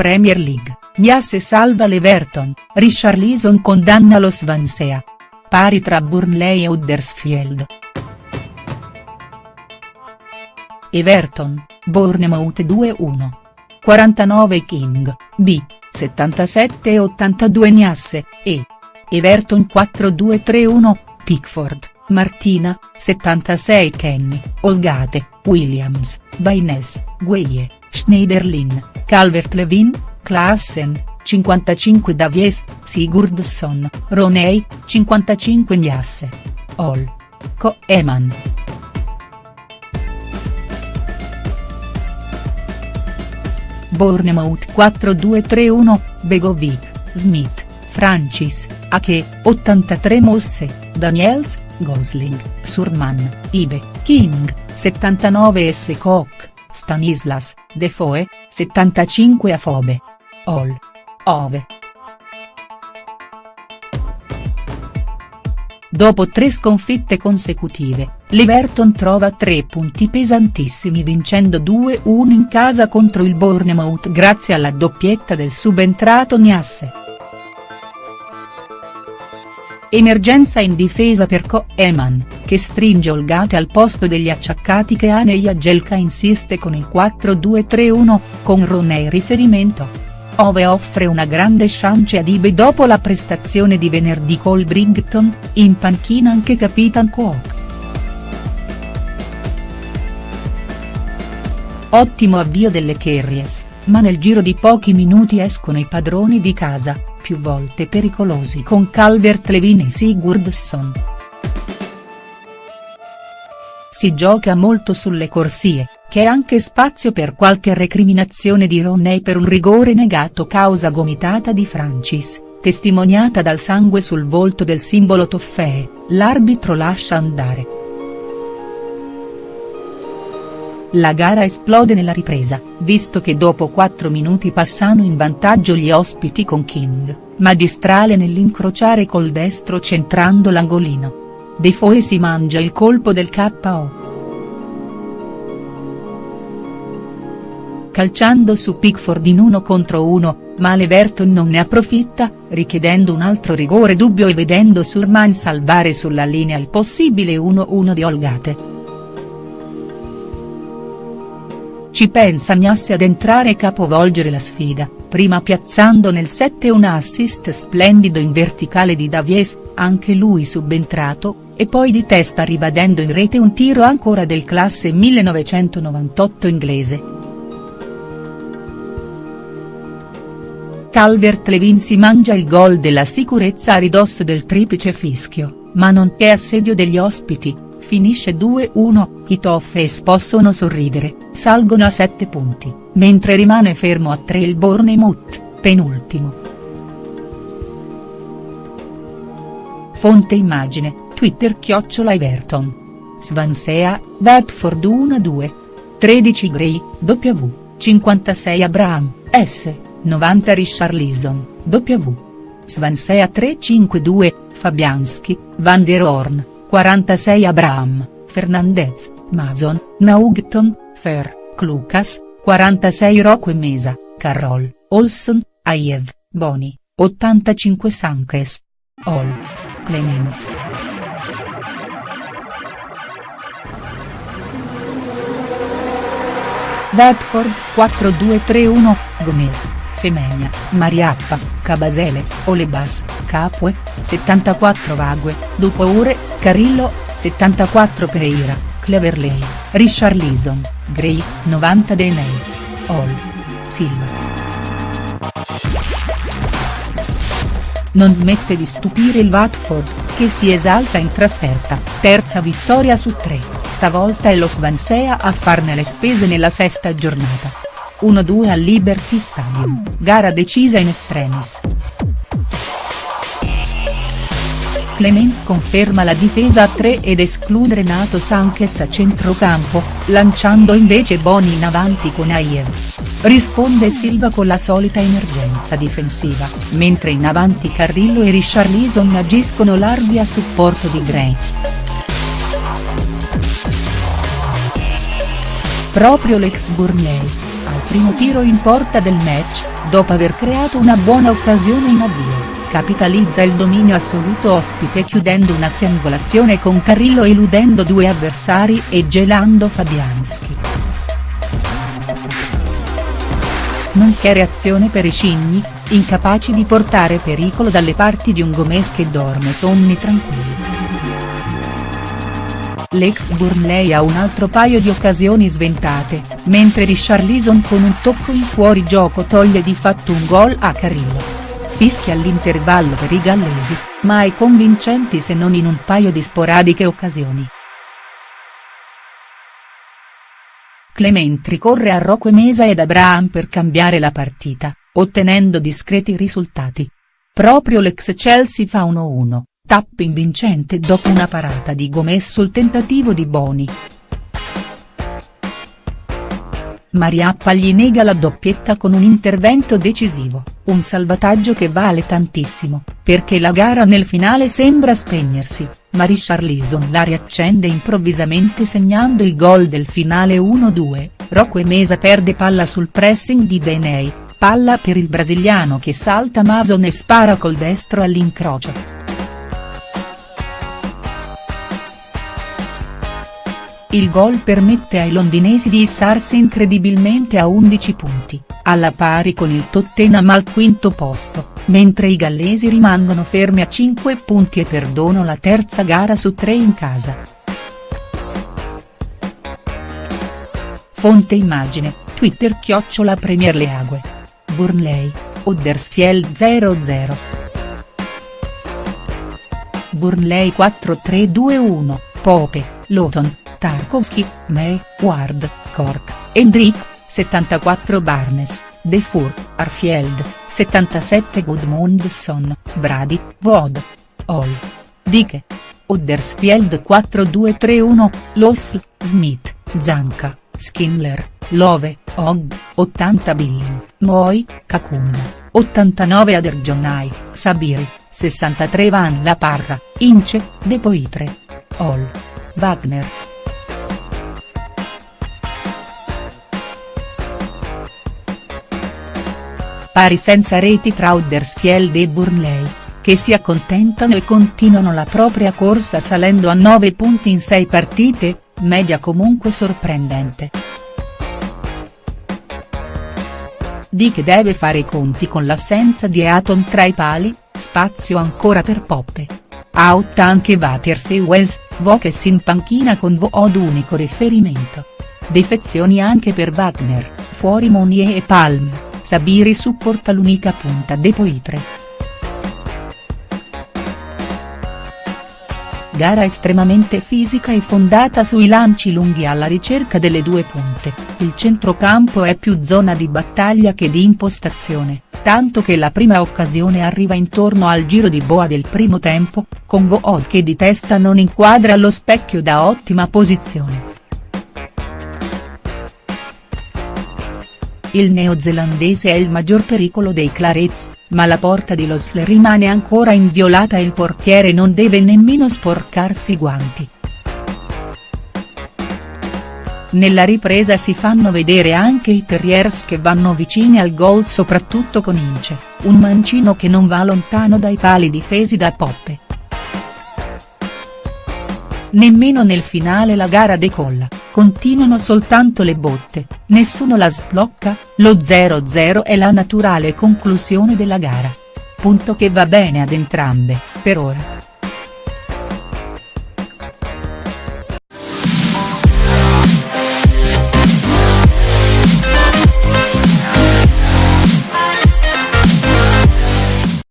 Premier League, Niasse salva l'Everton, Richarlison condanna lo Swansea. Pari tra Burnley e Huddersfield. Everton, Bournemouth 2-1. 49 King, B, 77 e. 82 Niasse, E. Everton 4-2-3-1, Pickford, Martina, 76 Kenny, Olgate, Williams, Baines, Gueye, Schneiderlin, Calvert-Levin, Klaassen, 55 Davies, Sigurdsson, Roney, 55 Niasse. All. Koeman. Bournemouth 4-2-3-1, Begovic, Smith, Francis, Ake, 83 Mosse, Daniels, Gosling, Surman, Ibe, King, 79 S. Koch, Stanislas, Defoe, 75 Afobe. All. Ove. Dopo tre sconfitte consecutive, l'Everton trova tre punti pesantissimi vincendo 2-1 in casa contro il Bournemouth grazie alla doppietta del subentrato Niasse. Emergenza in difesa per Koeman, che stringe Olgate al posto degli acciaccati che Ane Jagelka insiste con il 4-2-3-1, con Roney riferimento. Ove offre una grande chance ad Ibe dopo la prestazione di venerdì col Brighton, in panchina anche Capitan Cook. Ottimo avvio delle Kerries, ma nel giro di pochi minuti escono i padroni di casa, più volte pericolosi con Calvert-Levin e Sigurdsson. Si gioca molto sulle corsie, che è anche spazio per qualche recriminazione di Roney per un rigore negato causa gomitata di Francis, testimoniata dal sangue sul volto del simbolo Toffee, l'arbitro lascia andare. La gara esplode nella ripresa, visto che dopo 4 minuti passano in vantaggio gli ospiti con King, magistrale nell'incrociare col destro centrando l'angolino. Defoe si mangia il colpo del KO. calciando su Pickford in uno contro uno, ma l'Everton non ne approfitta, richiedendo un altro rigore dubbio e vedendo Surman salvare sulla linea il possibile 1-1 di Olgate. Ci pensa Gnasse ad entrare e capovolgere la sfida, prima piazzando nel 7 un assist splendido in verticale di Davies, anche lui subentrato, e poi di testa ribadendo in rete un tiro ancora del classe 1998 inglese. Calvert-Levin si mangia il gol della sicurezza a ridosso del triplice fischio, ma non c'è assedio degli ospiti, finisce 2-1, i Toffees possono sorridere, salgono a 7 punti, mentre rimane fermo a 3 il Bournemouth, penultimo. Fonte immagine, Twitter chiocciola Everton. Swansea, Watford 1-2. 13 Gray, W, 56 Abraham, S. 90 Richarlison, W. Svansea 352, Fabianski, Van der Horn, 46 Abraham, Fernandez, Mason, Naugton, Fer, Clucas, 46 Rocco e Mesa, Carroll, Olson, Aiev, Boni, 85 Sankes. All. Clement. Bedford 4231, Gomez. Femenia, Mariappa, Cabasele, Olebas, Capue, 74 Vague, Dupoure, Carillo, 74 Pereira, Cleverley, Richarlison, Gray, 90 Deney. All. Silva. Non smette di stupire il Watford, che si esalta in trasferta, terza vittoria su tre, stavolta è lo Swansea a farne le spese nella sesta giornata. 1-2 al Liberty Stadium, gara decisa in extremis. Clement conferma la difesa a 3 ed esclude Renato Sanchez a centrocampo, lanciando invece Boni in avanti con Ayer. Risponde Silva con la solita emergenza difensiva, mentre in avanti Carrillo e Richarlison agiscono larghi a supporto di Gray. Proprio l'ex Burnley, primo tiro in porta del match, dopo aver creato una buona occasione in avvio, capitalizza il dominio assoluto ospite chiudendo una triangolazione con Carrillo eludendo due avversari e gelando Fabianski. Nonché reazione per i cigni, incapaci di portare pericolo dalle parti di un Gomes che dorme sonni tranquilli. L'ex Burnley ha un altro paio di occasioni sventate, mentre Richarlison con un tocco in fuorigioco toglie di fatto un gol a Carrillo. Fischia all'intervallo per i gallesi, mai convincenti se non in un paio di sporadiche occasioni. Clement ricorre a Rocque Mesa ed Abraham per cambiare la partita, ottenendo discreti risultati. Proprio l'ex Chelsea fa 1-1 tappa invincente dopo una parata di Gomez sul tentativo di Boni. Mariappa gli nega la doppietta con un intervento decisivo, un salvataggio che vale tantissimo, perché la gara nel finale sembra spegnersi, ma Richarlison la riaccende improvvisamente segnando il gol del finale 1-2, Rocque Mesa perde palla sul pressing di Deney, palla per il brasiliano che salta Mason e spara col destro all'incrocio. Il gol permette ai londinesi di issarsi incredibilmente a 11 punti, alla pari con il Tottenham al quinto posto, mentre i gallesi rimangono fermi a 5 punti e perdono la terza gara su tre in casa. Fonte immagine, Twitter chiocciola Premier League. Burnley, Huddersfield 0-0. Burnley 4-3-2-1, Pope, Luton, Tarkovsky, May, Ward, Cork, Hendrick, 74 Barnes, Defour, Arfield, 77 Gudmundsson, Brady, Vod. Hall. Dike. Huddersfield 4-2-3-1, Loss, Smith, Zanka, Skinler, Love, Og, 80 Billing, Moi, Kakun, 89 Aderjonai, Sabiri, 63 Van La Parra, Ince, De Poitre. Hall. Wagner. Pari senza reti tra Huddersfield e Burnley, che si accontentano e continuano la propria corsa salendo a 9 punti in 6 partite, media comunque sorprendente. Di che deve fare i conti con l'assenza di Eaton tra i pali, spazio ancora per Poppe. Out anche Waters e Wells, Vokes in panchina con Vood unico riferimento. Defezioni anche per Wagner, fuori Monier e Palmer. Sabiri supporta l'unica punta de Poitre. Gara estremamente fisica e fondata sui lanci lunghi alla ricerca delle due punte, il centrocampo è più zona di battaglia che di impostazione, tanto che la prima occasione arriva intorno al giro di boa del primo tempo, con Goed che di testa non inquadra lo specchio da ottima posizione. Il neozelandese è il maggior pericolo dei Clarets, ma la porta di Loss rimane ancora inviolata e il portiere non deve nemmeno sporcarsi i guanti. Nella ripresa si fanno vedere anche i Terriers che vanno vicini al gol soprattutto con Ince, un mancino che non va lontano dai pali difesi da Poppe. Nemmeno nel finale la gara decolla. Continuano soltanto le botte, nessuno la sblocca, lo 0-0 è la naturale conclusione della gara. Punto che va bene ad entrambe, per ora.